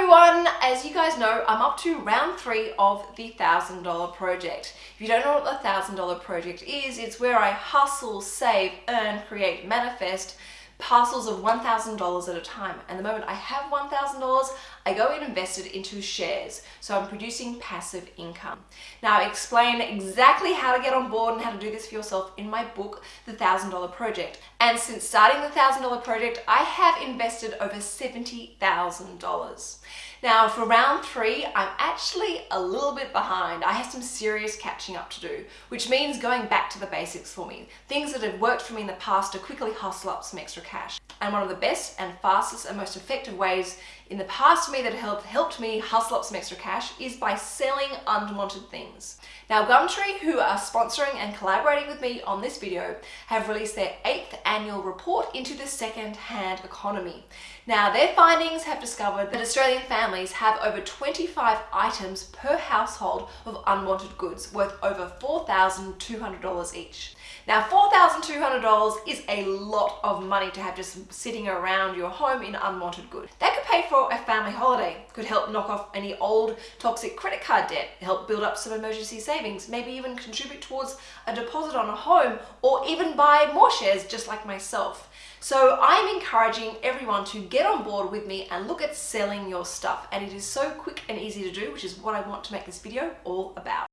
everyone, as you guys know, I'm up to round three of the $1,000 project. If you don't know what the $1,000 project is, it's where I hustle, save, earn, create, manifest parcels of $1,000 at a time. And the moment I have $1,000, I go and invest it into shares. So I'm producing passive income. Now I explain exactly how to get on board and how to do this for yourself in my book, The $1,000 Project. And since starting the $1,000 Project, I have invested over $70,000. Now for round three, I'm actually a little bit behind. I have some serious catching up to do, which means going back to the basics for me. Things that have worked for me in the past to quickly hustle up some extra cash. And one of the best and fastest and most effective ways in the past for me that helped, helped me hustle up some extra cash is by selling unwanted things. Now Gumtree, who are sponsoring and collaborating with me on this video, have released their eighth annual report into the second-hand economy. Now their findings have discovered that Australian families have over 25 items per household of unwanted goods worth over $4,200 each. Now $4,200 is a lot of money to have just sitting around your home in unwanted goods. That could pay for a family holiday, could help knock off any old toxic credit card debt, help build up some emergency savings, maybe even contribute towards a deposit on a home or even buy more shares just like myself. So I'm encouraging everyone to get on board with me and look at selling your stuff and it is so quick and easy to do which is what I want to make this video all about.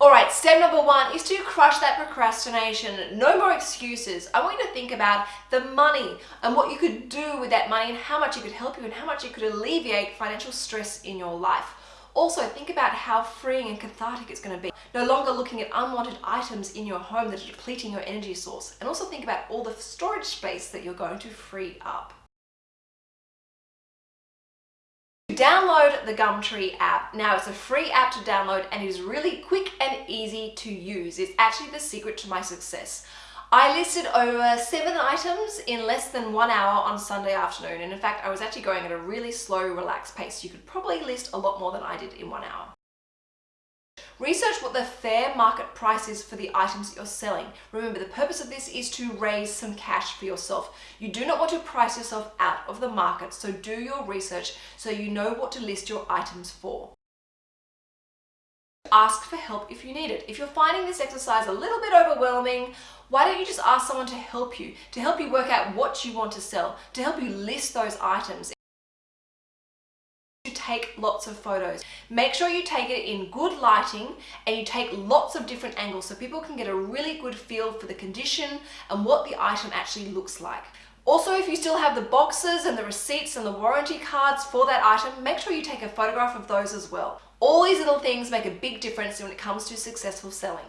All right, step number one is to crush that procrastination. No more excuses. I want you to think about the money and what you could do with that money and how much it could help you and how much it could alleviate financial stress in your life. Also, think about how freeing and cathartic it's going to be. No longer looking at unwanted items in your home that are depleting your energy source. And also think about all the storage space that you're going to free up. Download the Gumtree app. Now it's a free app to download and it is really quick and easy to use. It's actually the secret to my success. I listed over seven items in less than one hour on Sunday afternoon and in fact I was actually going at a really slow relaxed pace. You could probably list a lot more than I did in one hour. Research what the fair market price is for the items that you're selling. Remember, the purpose of this is to raise some cash for yourself. You do not want to price yourself out of the market, so do your research so you know what to list your items for. Ask for help if you need it. If you're finding this exercise a little bit overwhelming, why don't you just ask someone to help you, to help you work out what you want to sell, to help you list those items take lots of photos. Make sure you take it in good lighting and you take lots of different angles so people can get a really good feel for the condition and what the item actually looks like. Also, if you still have the boxes and the receipts and the warranty cards for that item, make sure you take a photograph of those as well. All these little things make a big difference when it comes to successful selling.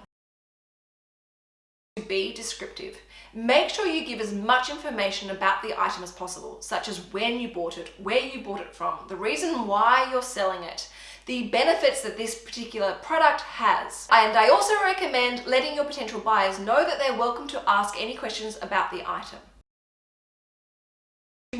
Be descriptive. Make sure you give as much information about the item as possible, such as when you bought it, where you bought it from, the reason why you're selling it, the benefits that this particular product has. And I also recommend letting your potential buyers know that they're welcome to ask any questions about the item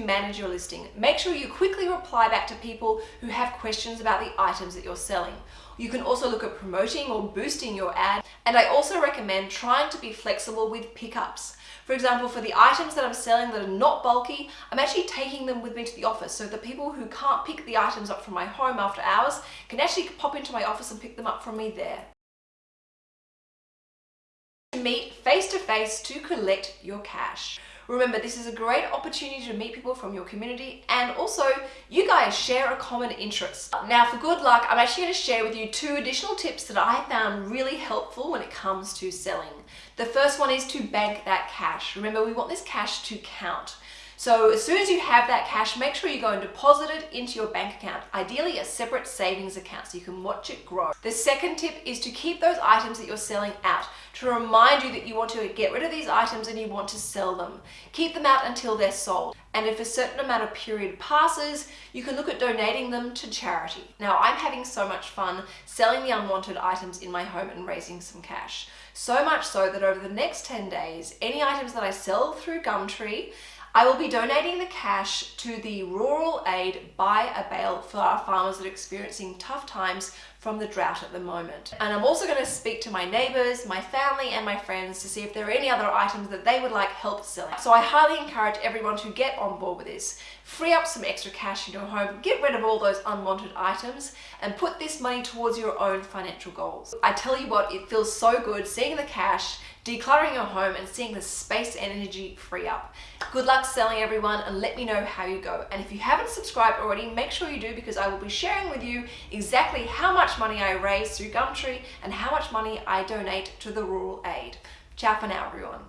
manage your listing. Make sure you quickly reply back to people who have questions about the items that you're selling. You can also look at promoting or boosting your ad. And I also recommend trying to be flexible with pickups. For example, for the items that I'm selling that are not bulky, I'm actually taking them with me to the office so the people who can't pick the items up from my home after hours can actually pop into my office and pick them up from me there. Meet face to face to collect your cash. Remember, this is a great opportunity to meet people from your community and also you guys share a common interest. Now for good luck, I'm actually to share with you two additional tips that I found really helpful when it comes to selling. The first one is to bank that cash. Remember, we want this cash to count. So as soon as you have that cash, make sure you go and deposit it into your bank account, ideally a separate savings account so you can watch it grow. The second tip is to keep those items that you're selling out, to remind you that you want to get rid of these items and you want to sell them. Keep them out until they're sold. And if a certain amount of period passes, you can look at donating them to charity. Now, I'm having so much fun selling the unwanted items in my home and raising some cash. So much so that over the next 10 days, any items that I sell through Gumtree, I will be donating the cash to the Rural Aid Buy a Bale for our farmers that are experiencing tough times from the drought at the moment. And I'm also going to speak to my neighbors, my family and my friends to see if there are any other items that they would like help selling. So I highly encourage everyone to get on board with this. Free up some extra cash in your home, get rid of all those unwanted items and put this money towards your own financial goals. I tell you what, it feels so good seeing the cash, decluttering your home and seeing the space and energy free up. Good luck selling everyone and let me know how you go. And if you haven't subscribed already, make sure you do because I will be sharing with you exactly how much money I raise through Gumtree and how much money I donate to the Rural Aid. Ciao for now everyone.